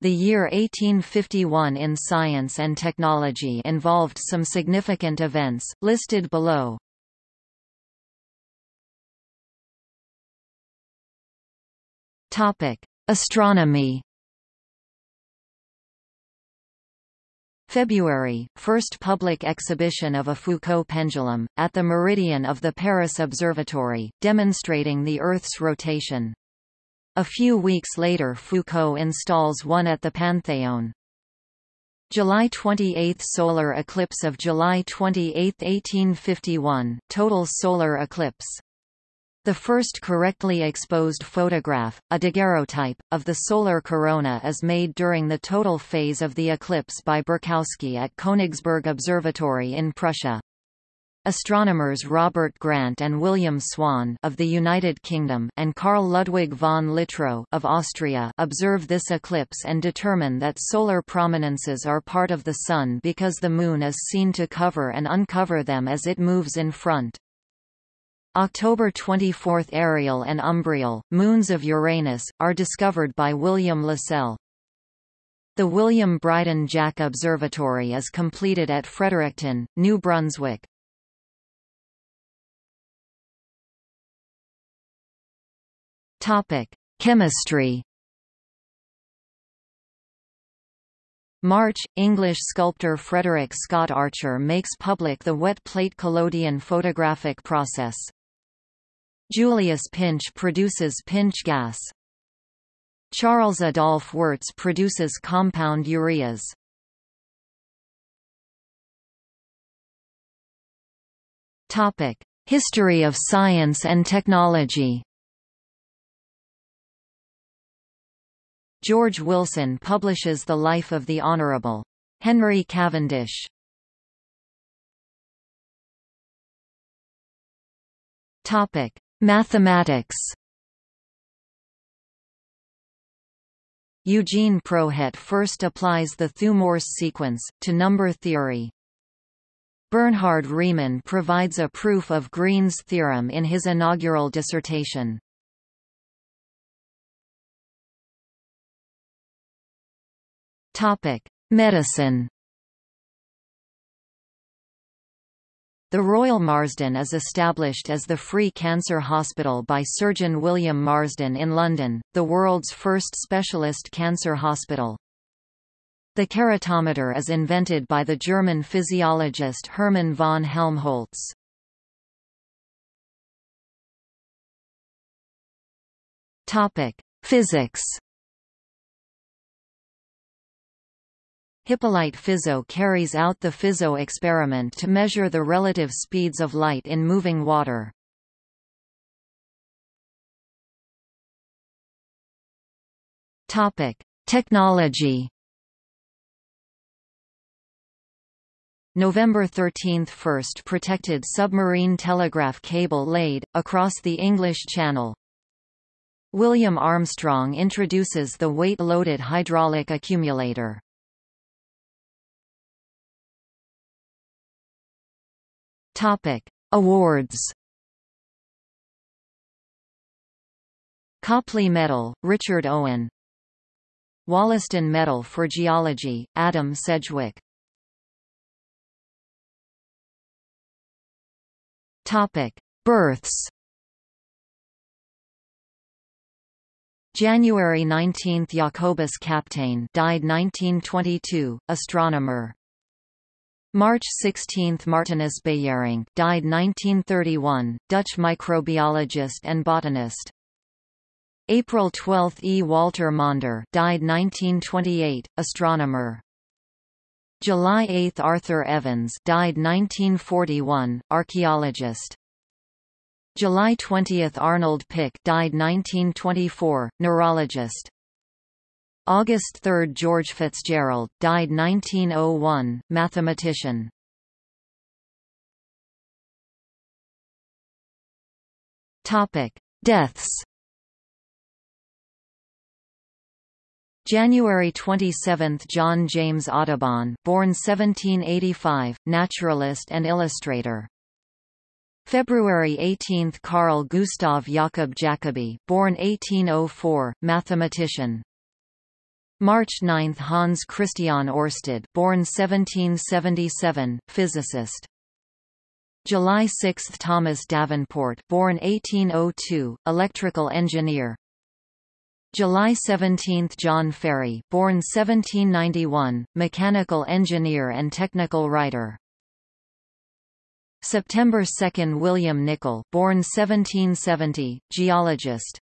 The year 1851 in science and technology involved some significant events, listed below. Astronomy February, first public exhibition of a Foucault pendulum, at the meridian of the Paris Observatory, demonstrating the Earth's rotation. A few weeks later Foucault installs one at the Panthéon. July 28 – Solar eclipse of July 28, 1851 total solar eclipse. The first correctly exposed photograph, a daguerreotype, of the solar corona is made during the total phase of the eclipse by Berkowski at Königsberg Observatory in Prussia. Astronomers Robert Grant and William Swan of the United Kingdom and Carl Ludwig von Littrow of Austria observe this eclipse and determine that solar prominences are part of the Sun because the Moon is seen to cover and uncover them as it moves in front. October 24 – Ariel and Umbriel, moons of Uranus, are discovered by William Lassell. The William Brydone Jack Observatory is completed at Fredericton, New Brunswick. Topic: Chemistry. March – English sculptor Frederick Scott Archer makes public the wet plate collodion photographic process. Julius Pintsch produces Pintsch gas. Charles Adolphe Wurtz produces compound ureas. History of science and technology George Wilson publishes The Life of the Honourable. Henry Cavendish. Topic: Mathematics. Eugene Prouhet first applies the Thue-Morse sequence, to number theory. Bernhard Riemann provides a proof of Green's theorem in his inaugural dissertation. Topic: Medicine. The Royal Marsden is established as the free cancer hospital by Surgeon William Marsden in London, the world's first specialist cancer hospital. The keratometer is invented by the German physiologist Hermann von Helmholtz. Topic: Physics Hippolyte Fizeau carries out the Fizeau experiment to measure the relative speeds of light in moving water. Topic: Technology. November 13 – First protected submarine telegraph cable laid, across the English Channel. William Armstrong introduces the weight-loaded hydraulic accumulator. Topic: Awards. Copley Medal, Richard Owen. Wollaston Medal for Geology, Adam Sedgwick. Topic: Births. January 19 – Jacobus Kapteyn died 1922, astronomer March 16 – Martinus Beijerinck died 1931, Dutch microbiologist and botanist. April 12 – E. Walter Maunder died 1928, astronomer. July 8 – Arthur Evans died 1941, archaeologist. July 20 – Arnold Pick died 1924, neurologist. August 3 – George Fitzgerald, died 1901, mathematician. Topic: Deaths January 27 – John James Audubon born 1785, naturalist and illustrator. February 18 – Carl Gustav Jakob Jacobi born 1804, mathematician. March 9 Hans Christian Ørsted born 1777, physicist. July 6 Thomas Davenport born 1802, electrical engineer. July 17 John Farey born 1791, mechanical engineer and technical writer. September 2 William Nicol born 1770, geologist.